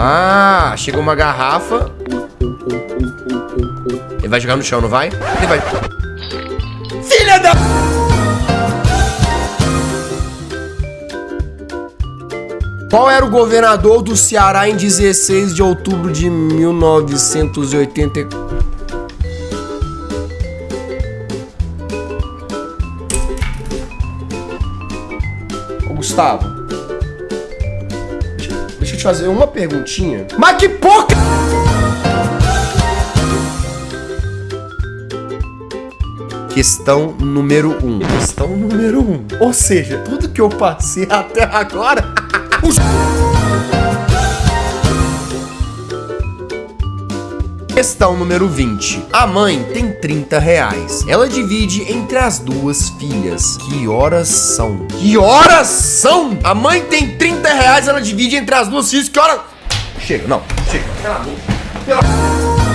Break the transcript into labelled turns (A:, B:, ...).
A: Ah, chega uma garrafa. Ele vai jogar no chão, não vai? Ele vai... Filha da... Qual era o governador do Ceará em 16 de outubro de 1980? Ô, Gustavo. Te fazer uma perguntinha. Mas que porca... Questão número 1. Um. Questão número 1. Um. Ou seja, tudo que eu passei até agora... os... Questão número 20. A mãe tem 30 reais. Ela divide entre as duas filhas. Que horas são? Que horas são? A mãe tem 30 reais, ela divide entre as duas filhas. Que horas... Chega, não. Chega. Pelo amor. Pelo...